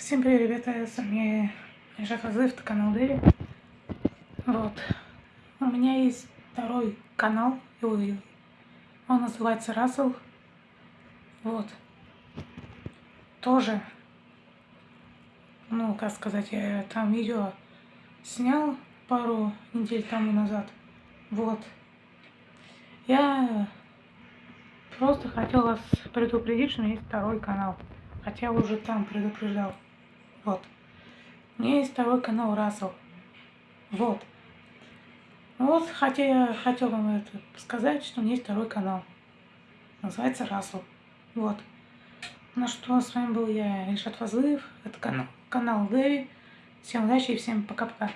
Всем привет, ребята, с вами Азыв, это канал Дэви. Вот. У меня есть второй канал, он называется Рассел. Вот. Тоже, ну, как сказать, я там видео снял пару недель тому назад. Вот. Я просто хотел вас предупредить, что у меня есть второй канал. Хотя уже там предупреждал. Вот. У меня есть второй канал Рассел. Вот. Вот, хотя я хотел вам это сказать, что у меня есть второй канал. Называется Рассел. Вот. Ну что, с вами был я, Ильшат Фазлыев. Это канал, канал Дэви. Всем удачи и всем пока-пока.